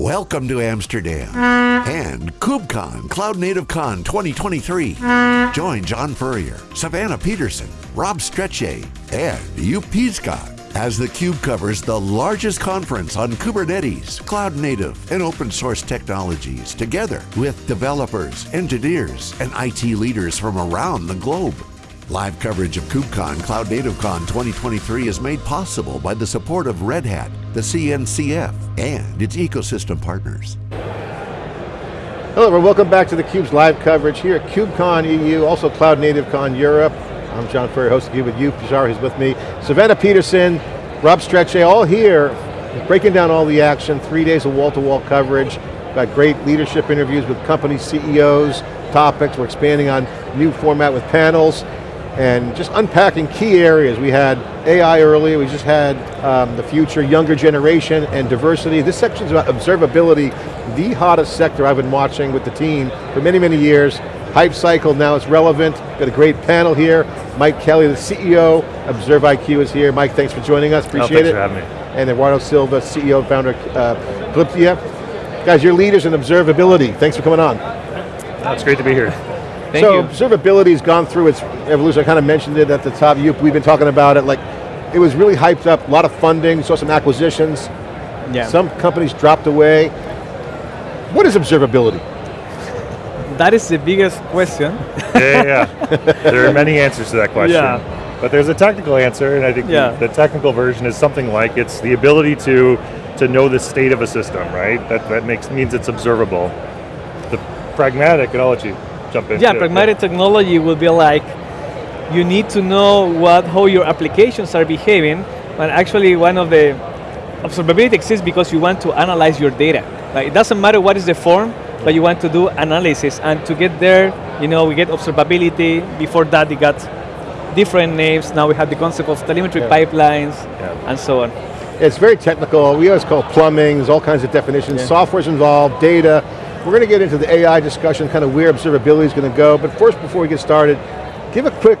Welcome to Amsterdam and KubeCon Cloud Native Con 2023. Join John Furrier, Savannah Peterson, Rob Strechay, and Joep Piscaer as theCUBE covers the largest conference on Kubernetes, cloud native, and open source technologies together with developers, engineers, and IT leaders from around the globe. Live coverage of KubeCon Cloud Native Con 2023 is made possible by the support of Red Hat, the CNCF, and its ecosystem partners. Hello everyone, welcome back to theCUBE's live coverage here at KubeCon EU, also Cloud Native Con Europe. I'm John Furrier, hosting you with you, Piscaer, who's with me. Savannah Peterson, Rob Strechay, all here, breaking down all the action, three days of wall-to-wall -wall coverage. Got great leadership interviews with company CEOs, topics, we're expanding on new format with panels, and just unpacking key areas. We had AI earlier, we just had um, the future, younger generation, and diversity. This section is about observability, the hottest sector I've been watching with the team for many, many years hype cycle, now it's relevant. Got a great panel here. Mike Kelly, the CEO, observIQ is here. Mike, thanks for joining us, appreciate oh, it. for having me. And Eduardo Silva, CEO and founder of uh, Calyptia. Guys, you're leaders in observability. Thanks for coming on. It's great to be here. Thank so you. observability has gone through its evolution. I kind of mentioned it at the top. You, we've been talking about it. Like, it was really hyped up. A lot of funding. Saw some acquisitions. Yeah. Some companies dropped away. What is observability? that is the biggest question. yeah, yeah. there are many answers to that question. Yeah. But there's a technical answer, and I think yeah. the, the, technical version is something like it's the ability to to know the state of a system, right? That that makes means it's observable. The pragmatic, and I'll let you jump in. Yeah, pragmatic it. technology will be like you need to know what how your applications are behaving, but actually one of the observability exists because you want to analyze your data. Like it doesn't matter what is the form, but you want to do analysis. And to get there, you know, we get observability. Before that, we got different names. Now we have the concept of telemetry yeah. pipelines yeah. and so on. It's very technical. We always call plumbing. There's all kinds of definitions. Yeah. Software's involved, data. We're going to get into the AI discussion, kind of where observability is going to go. But first, before we get started, give a quick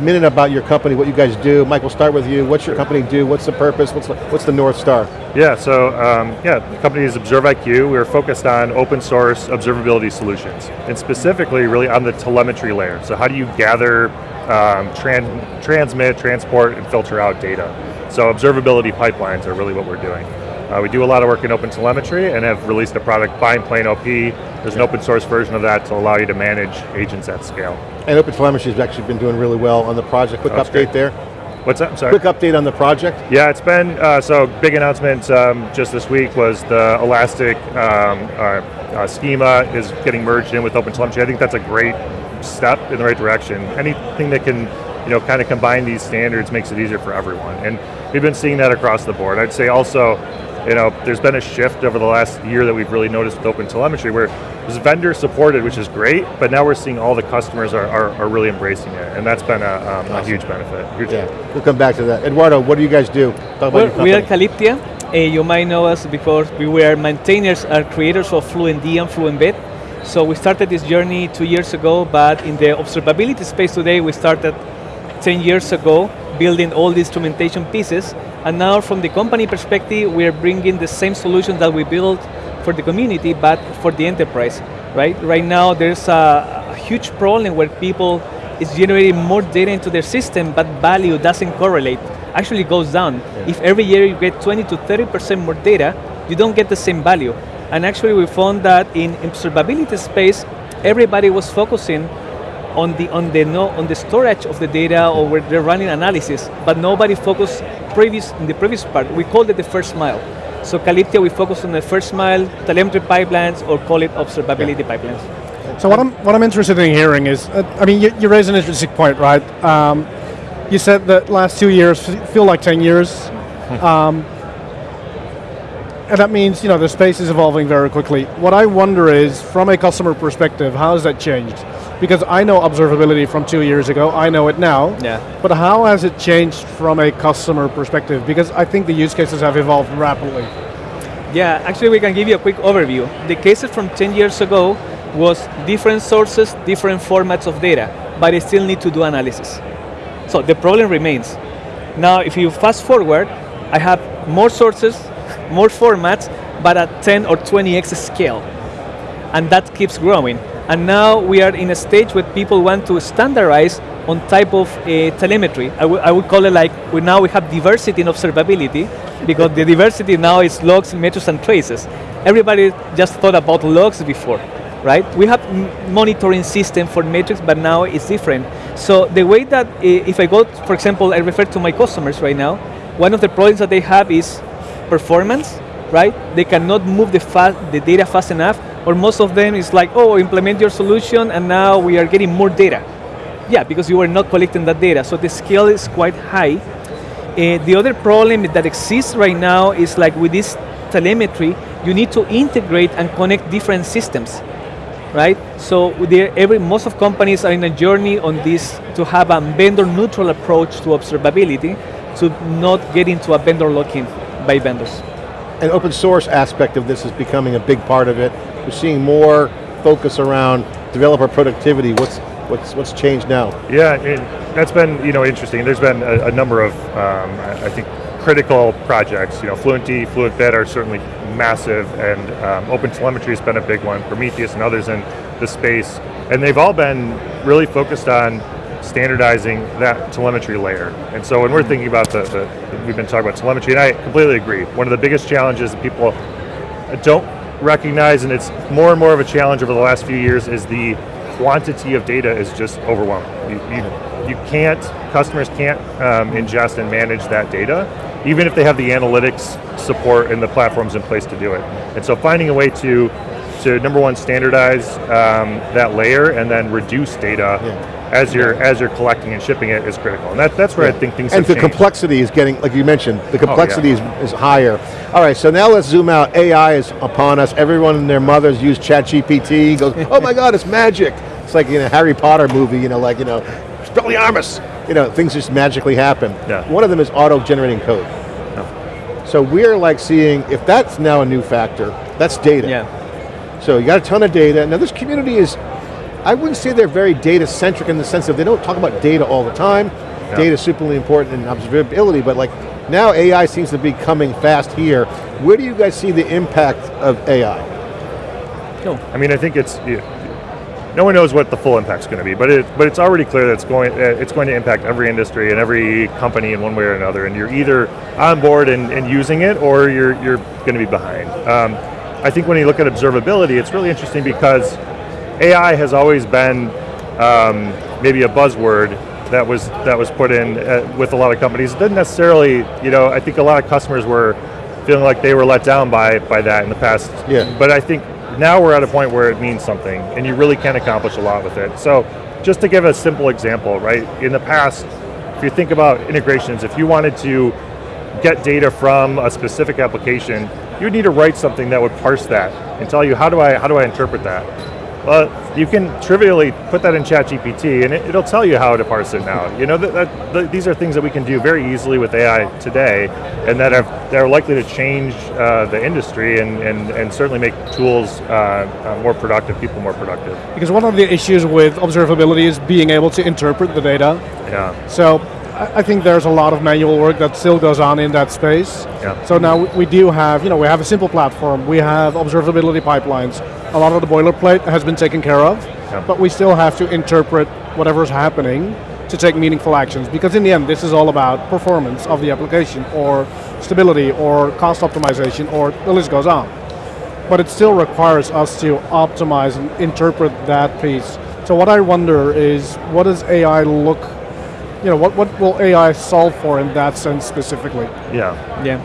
minute about your company, what you guys do. Mike, we'll start with you. What's your company do? What's the purpose? What's the, what's the North Star? Yeah, so um, yeah, the company is observIQ. We're focused on open source observability solutions, and specifically really on the telemetry layer. So how do you gather, um, tran transmit, transport, and filter out data? So observability pipelines are really what we're doing. Uh, we do a lot of work in open telemetry and have released a product, BindPlane OP. There's an open source version of that to allow you to manage agents at scale. And open telemetry has actually been doing really well on the project. Quick oh, update great. there. What's? I'm sorry. Quick update on the project. Yeah, it's been, uh, so big announcement um, just this week was the Elastic um, uh, uh, schema is getting merged in with OpenTelemetry. I think that's a great step in the right direction. Anything that can you know, kind of combine these standards makes it easier for everyone. And we've been seeing that across the board. I'd say also, you know, there's been a shift over the last year that we've really noticed with open telemetry where it's vendor supported, which is great, but now we're seeing all the customers are, are, are really embracing it, and that's been a, um, awesome. a huge benefit. Huge yeah, we'll come back to that. Eduardo, what do you guys do? Well, we are Calyptia. Uh, you might know us because we were maintainers and creators of FluentD and FluentBit. So we started this journey two years ago, but in the observability space today, we started 10 years ago, building all the instrumentation pieces, and now from the company perspective, we're bringing the same solution that we built for the community, but for the enterprise, right? Right now, there's a, a huge problem where people is generating more data into their system, but value doesn't correlate, actually goes down. Yeah. If every year you get 20 to 30% more data, you don't get the same value. And actually we found that in observability space, everybody was focusing on the on the no on the storage of the data or where they're running analysis, but nobody focused previous in the previous part. We called it the first mile. So Calyptia, we focus on the first mile, telemetry pipelines, or call it observability yeah. pipelines. So what I'm what I'm interested in hearing is, uh, I mean, you, you raise an interesting point, right? Um, you said that last two years feel like 10 years. um, and that means, you know, the space is evolving very quickly. What I wonder is, from a customer perspective, how has that changed? Because I know observability from two years ago, I know it now. Yeah. But how has it changed from a customer perspective? Because I think the use cases have evolved rapidly. Yeah, actually we can give you a quick overview. The cases from 10 years ago was different sources, different formats of data, but it still need to do analysis. So the problem remains. Now if you fast forward, I have more sources, more formats, but at 10 or 20x scale. And that keeps growing. And now we are in a stage where people want to standardize on type of uh, telemetry. I, I would call it like, we now we have diversity in observability, because the diversity now is logs, metrics, and traces. Everybody just thought about logs before, right? We have monitoring system for metrics, but now it's different. So the way that, uh, if I go, for example, I refer to my customers right now, one of the problems that they have is performance, right? They cannot move the, the data fast enough, or most of them is like, oh, implement your solution, and now we are getting more data. Yeah, because you are not collecting that data, so the scale is quite high. Uh, the other problem that exists right now is like with this telemetry, you need to integrate and connect different systems, right? So every, most of companies are in a journey on this to have a vendor neutral approach to observability to not get into a vendor lock-in by vendors. An open source aspect of this is becoming a big part of it. We're seeing more focus around developer productivity. What's what's what's changed now? Yeah, it, that's been you know interesting. There's been a, a number of um, I think critical projects. You know, Fluentd, FluentBit are certainly massive, and um, OpenTelemetry has been a big one. Prometheus and others in the space, and they've all been really focused on standardizing that telemetry layer. And so when we're thinking about the, the, we've been talking about telemetry, and I completely agree. One of the biggest challenges that people don't recognize, and it's more and more of a challenge over the last few years, is the quantity of data is just overwhelming. You, you, you can't, customers can't um, ingest and manage that data, even if they have the analytics support and the platforms in place to do it. And so finding a way to, to number one, standardize um, that layer and then reduce data yeah as you're as you're collecting and shipping it is critical. And that, that's where yeah. I think things And the changed. complexity is getting, like you mentioned, the complexity oh, yeah. is, is higher. All right, so now let's zoom out. AI is upon us. Everyone and their mothers use ChatGPT, goes, oh my God, it's magic. It's like in a Harry Potter movie, you know, like, you know, Expelliarmus. You know, things just magically happen. Yeah. One of them is auto-generating code. So we're like seeing, if that's now a new factor, that's data. Yeah. So you got a ton of data. Now this community is, I wouldn't say they're very data-centric in the sense that they don't talk about data all the time. Yeah. Data is superly important in observability, but like now AI seems to be coming fast here. Where do you guys see the impact of AI? No. I mean, I think it's, no one knows what the full impact is going to be, but it, but it's already clear that it's going it's going to impact every industry and every company in one way or another. And you're either on board and, and using it, or you're you're going to be behind. Um, I think when you look at observability, it's really interesting because AI has always been um, maybe a buzzword that was that was put in uh, with a lot of companies. It didn't necessarily, you know, I think a lot of customers were feeling like they were let down by by that in the past. Yeah. But I think now we're at a point where it means something and you really can accomplish a lot with it. So just to give a simple example, right? In the past, if you think about integrations, if you wanted to get data from a specific application, you'd need to write something that would parse that and tell you how do I how do I interpret that? Well, you can trivially put that in ChatGPT and it, will tell you how to parse it now. You know, that, that the, these are things that we can do very easily with AI today and that are, that are likely to change uh, the industry and, and, and certainly make tools uh, uh, more productive, people more productive. Because one of the issues with observability is being able to interpret the data. Yeah. So I think there's a lot of manual work that still goes on in that space. Yeah. So now we do have, you know, we have a simple platform, we have observability pipelines, a lot of the boilerplate has been taken care of, yeah. but we still have to interpret whatever's happening to take meaningful actions, because in the end, this is all about performance of the application, or stability, or cost optimization, or the list goes on. But it still requires us to optimize and interpret that piece. So what I wonder is, what does AI look you know, what, what will AI solve for in that sense specifically? Yeah. Yeah.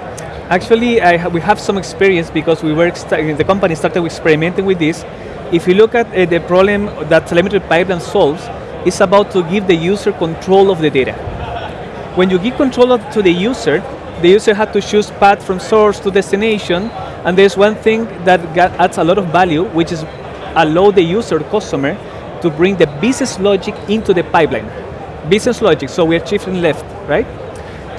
Actually, ha we have some experience because we were the company started experimenting with this. If you look at uh, the problem that telemetry pipeline solves, it's about to give the user control of the data. When you give control to the user, the user had to choose path from source to destination, and there's one thing that adds a lot of value, which is allow the user, customer, to bring the business logic into the pipeline business logic, so we're shifting left, right?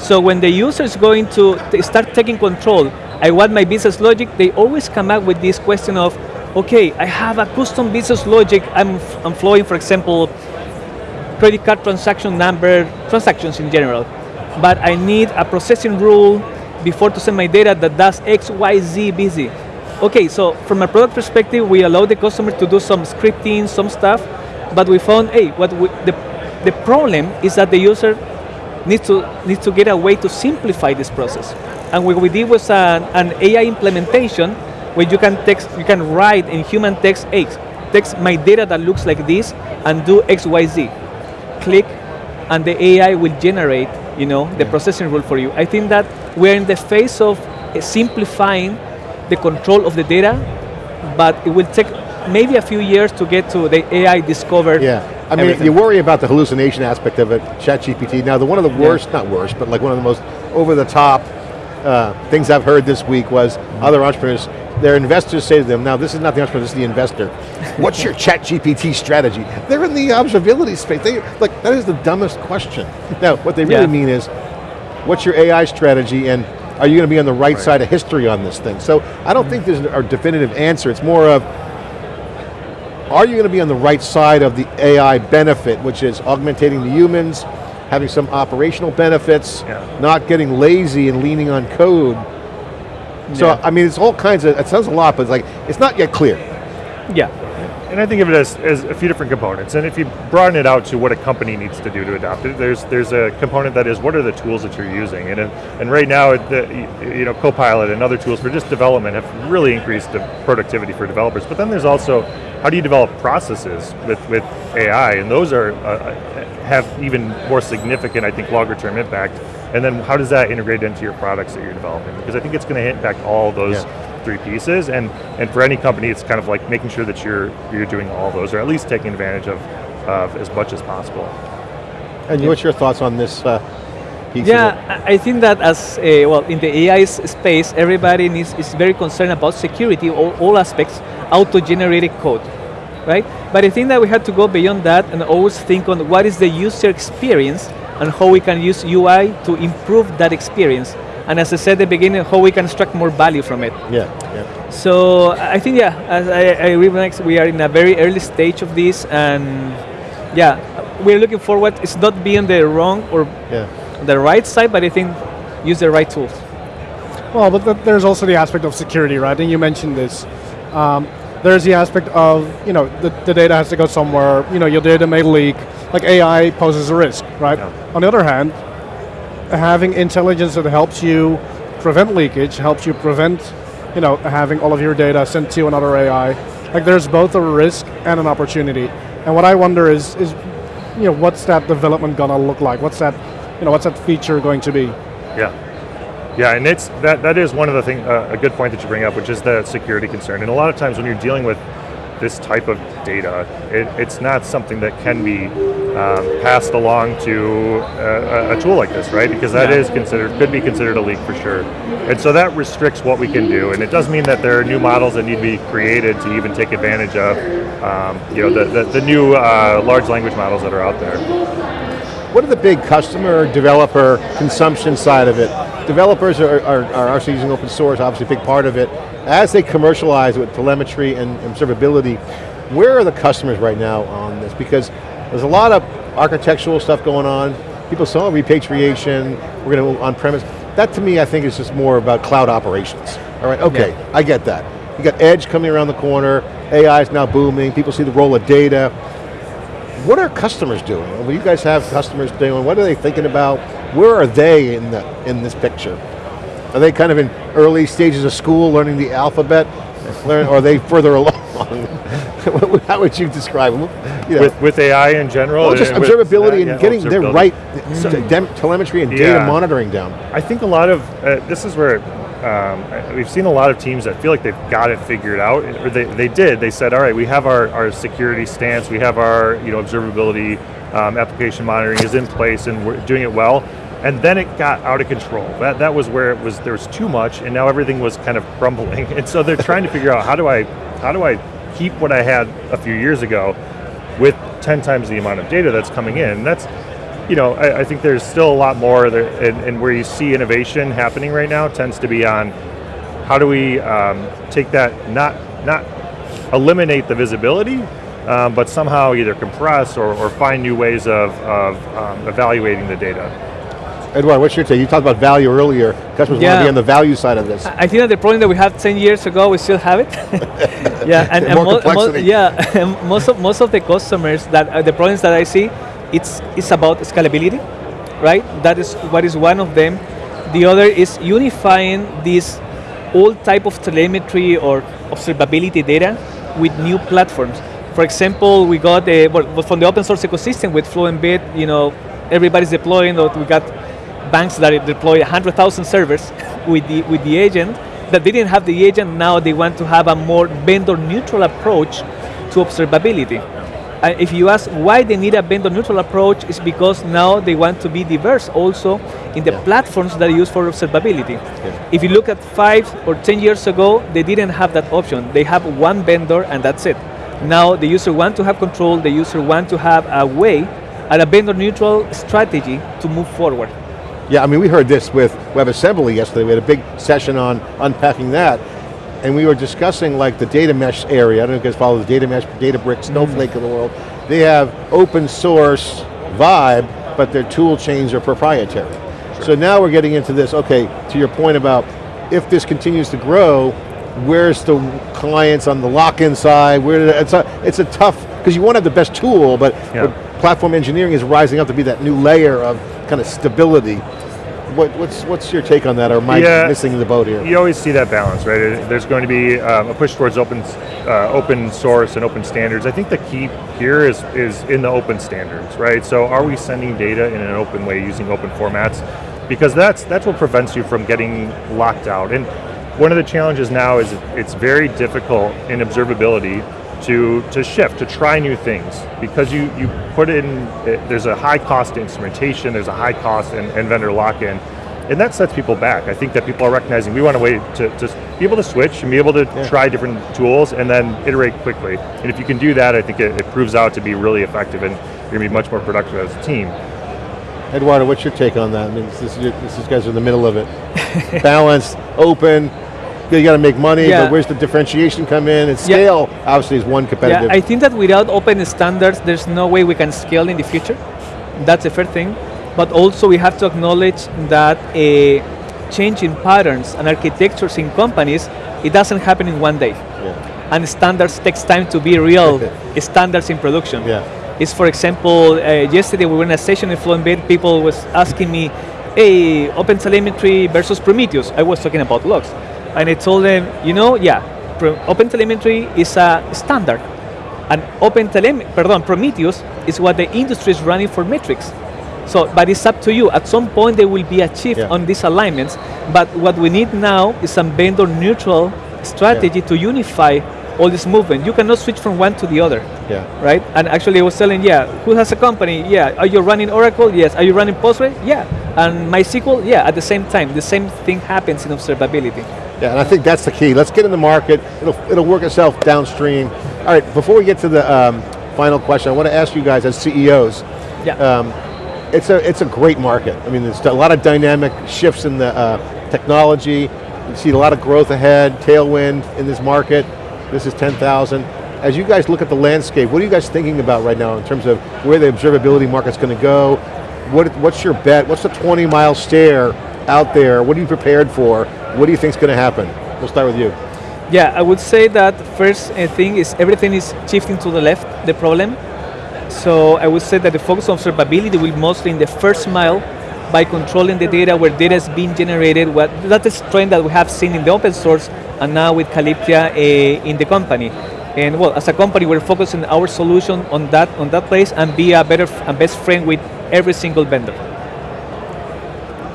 So when the user is going to start taking control, I want my business logic, they always come up with this question of, okay, I have a custom business logic, I'm, I'm flowing, for example, credit card transaction number, transactions in general, but I need a processing rule before to send my data that does X, Y, Z busy. okay, so from a product perspective, we allow the customer to do some scripting, some stuff, but we found, hey, what we, the, the problem is that the user needs to, needs to get a way to simplify this process. And what we did was an, an AI implementation where you can text, you can write in human text, hey, text my data that looks like this and do X, Y, Z. Click, and the AI will generate, you know, the processing rule for you. I think that we're in the phase of uh, simplifying the control of the data, but it will take maybe a few years to get to the AI discovered. Yeah, I mean, everything. you worry about the hallucination aspect of it, ChatGPT. Now, the one of the worst, not worst, but like one of the most over-the-top uh, things I've heard this week was other entrepreneurs, their investors say to them, now this is not the entrepreneur, this is the investor. What's your ChatGPT strategy? They're in the observability space. They, like, that is the dumbest question. Now, what they really Yeah. mean is, what's your AI strategy and are you going to be on the right, side of history on this thing? So I don't think there's a definitive answer. It's more of, are you going to be on the right side of the AI benefit, which is augmentating the humans, having some operational benefits, Yeah. not getting lazy and leaning on code. So, Yeah. I mean, it's all kinds of, it sounds a lot, but it's like, it's not yet clear. Yeah, And I think of it as, as a few different components. And if you broaden it out to what a company needs to do to adopt it, there's there's a component that is what are the tools that you're using. And and right now, the, you know, Copilot and other tools for just development have really increased the productivity for developers. But then there's also how do you develop processes with, with AI, and those are uh, have even more significant, I think, longer term impact. And then how does that integrate into your products that you're developing? Because I think it's going to impact all those Yeah. Three pieces, and and for any company, it's kind of like making sure that you're you're doing all those, or at least taking advantage of, of as much as possible. And what's your thoughts on this uh, piece? Yeah, I I think that as, uh, well, in the AI space, everybody needs, is very concerned about security, all, all aspects, auto-generated code, right? But I think that we have to go beyond that and always think on what is the user experience and how we can use UI to improve that experience. And as I said at the beginning, how we can extract more value from it. Yeah, yeah. So I think, yeah, as I, I agree with Max, we are in a very early stage of this, and yeah, we're looking forward. It's not being the wrong or yeah. the right side, but I think use the right tools. Well, but th- there's also the aspect of security, right? And you mentioned this. Um, there's the aspect of, you know, the, the data has to go somewhere, you know, your data may leak, like AI poses a risk, right? Yeah. On the other hand, having intelligence that helps you prevent leakage, helps you prevent, you know, having all of your data sent to another AI, like there's both a risk and an opportunity. And what I wonder is, is you know, what's that development gonna look like? What's that, you know, what's that feature going to be? Yeah. Yeah, and it's that that is one of the thing uh, a good point that you bring up, which is the security concern. And a lot of times when you're dealing with this type of data, it, it's not something that can be um, passed along to a, a- tool like this, right? Because that Yeah. is considered could be considered a leak for sure. And so that restricts what we can do. And it does mean that there are new models that need to be created to even take advantage of, um, you know, the the, the new uh, large language models that are out there. What are the big customer, developer, consumption side of it? Developers are, are, are actually using open source, obviously a big part of it. As they commercialize with telemetry and observability, where are the customers right now on this? Because there's a lot of architectural stuff going on. People oh, repatriation, we're going to move on-premise. That to me, I think is just more about cloud operations. All right, okay, I get that. You got edge coming around the corner, AI is now booming, people see the role of data. What are customers doing? What do you guys have customers doing? What are they thinking about? Where are they in the in this picture? Are they kind of in early stages of school, learning the alphabet, learn, or are they further along? How would you describe them? You know, With with AI in general, well, just observability and yeah, getting their right dem- telemetry and data monitoring down. I think a lot of uh, this is where um, we've seen a lot of teams that feel like they've got it figured out, or they, they did. They said, all right, we have our, our security stance, we have our you know observability, um, application monitoring is in place, and we're doing it well. And then it got out of control. That that was where it was. There was too much, and now everything was kind of crumbling. And so they're trying to figure out how do I how do I keep what I had a few years ago with 10 times the amount of data that's coming in. That's, you know, I, I think there's still a lot more there, and, and where you see innovation happening right now tends to be on how do we um, take that, not, not eliminate the visibility, um, but somehow either compress or, or find new ways of, of um, evaluating the data. Eduardo, what's your take? You talked about value earlier. Customers want to be on the value side of this. I think that the problem that we had 10 years ago, we still have it. yeah, and, and mo- mo- yeah, most of most of the customers that uh, the problems that I see, it's it's about scalability, right? That is what is one of them. The other is unifying this old type of telemetry or observability data with new platforms. For example, we got a, well, from the open source ecosystem with Fluentbit, you know, everybody's deploying, or we got banks that deploy 100,000 servers with the, with the agent that they didn't have the agent, now they want to have a more vendor neutral approach to observability. Uh, if you ask why they need a vendor neutral approach, it's because now they want to be diverse also in the platforms that are used for observability. If you look at five or 10 years ago, they didn't have that option. They have one vendor and that's it. Now the user want to have control, the user want to have a way and a vendor neutral strategy to move forward. Yeah, I mean, we heard this with WebAssembly yesterday. We had a big session on unpacking that. And we were discussing like the data mesh area. I don't know if you guys follow the data mesh, Databricks, Snowflake mm. of the world. They have open source vibe, but their tool chains are proprietary. So now we're getting into this, okay, to your point about if this continues to grow, where's the clients on the lock-in side? Where it's a it's a tough because you want to have the best tool, but, Yeah. but platform engineering is rising up to be that new layer of kind of stability. What, what's what's your take on that? Or am I Yeah. missing the boat here? You always see that balance, right? There's going to be um, a push towards open, uh, open source and open standards. I think the key here is is in the open standards, right? So are we sending data in an open way using open formats? Because that's that's what prevents you from getting locked out. And one of the challenges now is it's very difficult in observability to to shift to try new things because you you put in there's a high cost instrumentation, there's a high cost and, and vendor lock in. And that sets people back. I think that people are recognizing we want a way to, to be able to switch and be able to try different tools and then iterate quickly. And if you can do that, I think it, it proves out to be really effective and you're going to be much more productive as a team. Eduardo, what's your take on that? I mean, this is, this is guys are in the middle of it. Balanced, open, you got to make money, Yeah. but where's the differentiation come in? And Yeah. scale, obviously, is one competitive. Yeah, I think that without open standards, there's no way we can scale in the future. That's the first thing. But also we have to acknowledge that a change in patterns and architectures in companies, it doesn't happen in one day. yeah. And standards takes time to be real standards in production. Yeah. Is for example, uh, yesterday we were in a session in Fluentbit, people was asking me, hey, OpenTelemetry versus Prometheus. I was talking about logs. And I told them, you know, yeah, OpenTelemetry is a standard. And OpenTelemetry, pardon, Prometheus is what the industry is running for metrics. So, but it's up to you. At some point, there will be a shift Yeah. on these alignments. But what we need now is some vendor neutral strategy to unify all this movement. You cannot switch from one to the other Yeah. right? And actually, I was telling, yeah, who has a company? Yeah, are you running Oracle? Yes. Are you running Postgre? Yeah. And MySQL? Yeah. At the same time, the same thing happens in observability. Yeah, and I think that's the key. Let's get in the market. It'll, it'll work itself downstream. All right, before we get to the um, final question, I want to ask you guys as CEOs, Yeah. um, it's a it's a great market. I mean, there's a lot of dynamic shifts in the uh, technology. You see a lot of growth ahead, tailwind in this market. This is 10,000. As you guys look at the landscape, what are you guys thinking about right now in terms of where the observability market's going to go? What, what's your bet? What's the 20 mile stare out there? What are you prepared for? What do you think is going to happen? We'll start with you. Yeah, I would say that first thing is everything is shifting to the left, the problem. So I would say that the focus on observability will mostly in the first mile by controlling the data where data is being generated. What that is trend that we have seen in the open source and now with Calyptia uh, in the company. And well, as a company, we're focusing our solution on that on that place and be a better and best friend with every single vendor.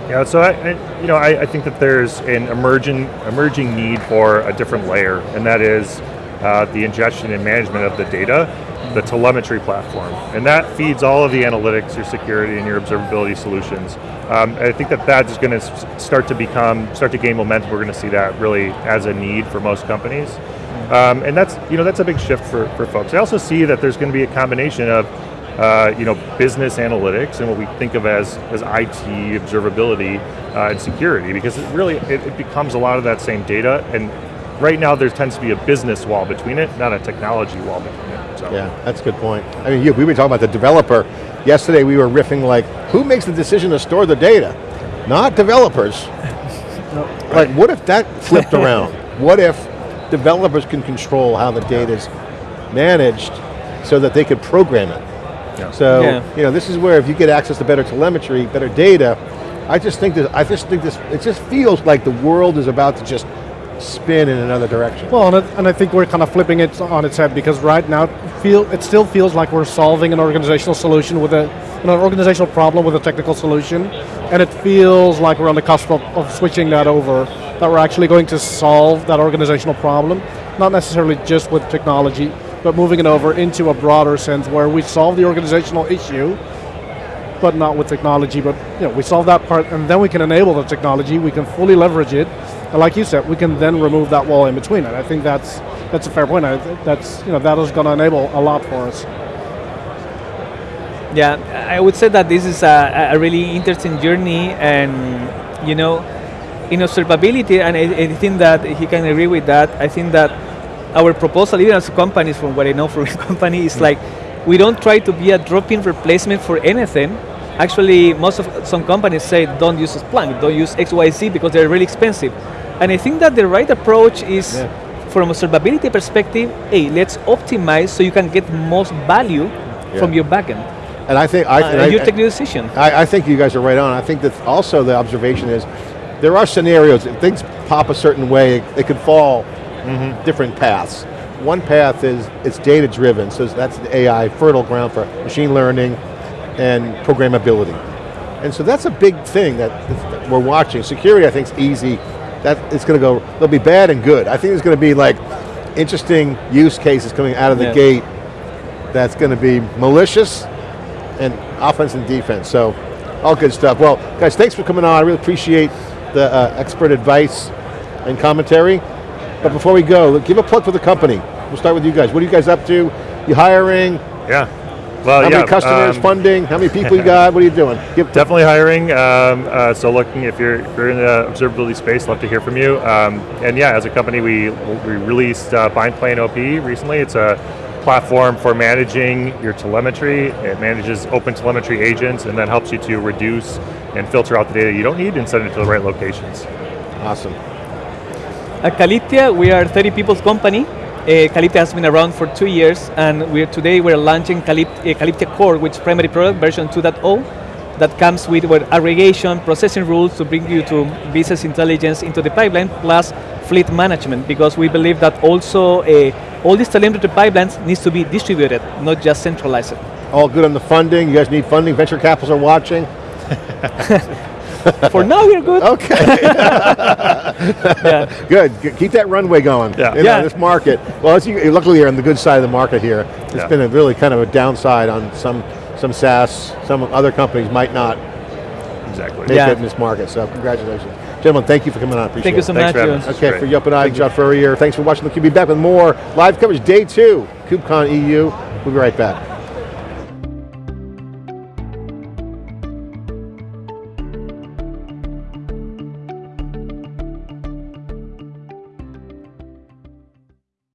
Yeah, so I, I you know, I, I think that there's an emerging emerging need for a different layer, and that is uh, the ingestion and management of the data, the telemetry platform, and that feeds all of the analytics, your security, and your observability solutions. Um, I think that that is going to start to become, start to gain momentum. We're going to see that really as a need for most companies, um, and that's you know that's a big shift for, for folks. I also see that there's going to be a combination of uh, you know, business analytics and what we think of as, as IT, observability, uh, and security, because it really, it, it becomes a lot of that same data, and right now there tends to be a business wall between it, not a technology wall between it. So. Yeah, that's a good point. I mean, you, we were talking about the developer. Yesterday we were riffing like, who makes the decision to store the data? not developers. Like, what if that flipped around? What if developers can control how the data is managed so that they could program it? Yeah. So, Yeah. you know, this is where if you get access to better telemetry, better data, I just think that, I just think this, it just feels like the world is about to just spin in another direction. Well, and, it, and I think we're kind of flipping it on its head because right now, it feel it still feels like we're solving an organizational solution with a an organizational problem with a technical solution, and it feels like we're on the cusp of, of switching that over. That we're actually going to solve that organizational problem, not necessarily just with technology, but moving it over into a broader sense where we solve the organizational issue, but not with technology. But you know, we solve that part, and then we can enable the technology. We can fully leverage it, and like you said, we can then remove that wall in between. And I think that's that's a fair point. I, that's you know that is going to enable a lot for us. Yeah, I would say that this is a, a really interesting journey, and you know, in observability, and I, I think that he can agree with that. I think that our proposal, even as companies, from what I know from the company, is like we don't try to be a drop-in replacement for anything. Actually, most of some companies say don't use Splunk, don't use XYZ because they're really expensive. And I think that the right approach is, Yeah. from observability perspective, hey, let's optimize so you can get most value from your backend. And I think, I, Uh, I- you take the decision. I, I think you guys are right on. I think that also the observation is there are scenarios, if things pop a certain way, they could fall different paths. One path is it's data driven, so that's the AI, fertile ground for machine learning and programmability. And so that's a big thing that we're watching. Security, I think, is easy. That it's going to go. There'll be bad and good. I think there's going to be like interesting use cases coming out of the Yeah. gate. That's going to be malicious and offense and defense. So, all good stuff. Well, guys, thanks for coming on. I really appreciate the uh, expert advice and commentary. But before we go, give a plug for the company. We'll start with you guys. What are you guys up to? You hiring? Yeah. Well, How yeah. many customers? um, funding? How many people you got? What are you doing? Give, Definitely hiring. Um, uh, so looking, if you're, if you're in the observability space, love to hear from you. Um, and yeah, as a company, we we released uh, BindPlane OP recently. It's a platform for managing your telemetry. It manages open telemetry agents and then helps you to reduce and filter out the data you don't need and send it to the right locations. awesome. At Calyptia, we are 30 people's company. Uh, Calyptia has been around for two years, and we're, today we're launching Calypt, uh, Calyptia Core, which is primary product version 2.0, that comes with, with aggregation, processing rules to bring you to business intelligence into the pipeline, plus fleet management, because we believe that also uh, all these telemetry pipelines needs to be distributed, not just centralized. All good on the funding. You guys need funding. Venture capitals are watching. for now, we're good. Okay. Yeah. Good. G- Keep that runway going Yeah. in Yeah. this market. Well, as you, luckily you're on the good side of the market here. It's Yeah. been a really kind of a downside on some some SaaS. Some other companies might not Exactly. make Yeah. it in this market. So congratulations, gentlemen. Thank you for coming on. I appreciate it. Thank you it. so Thanks much. for having us. Okay, Great. for you up and I, John Furrier. Thanks for watching the Cube. Be back with more live coverage. Day two, KubeCon EU. We'll be right back.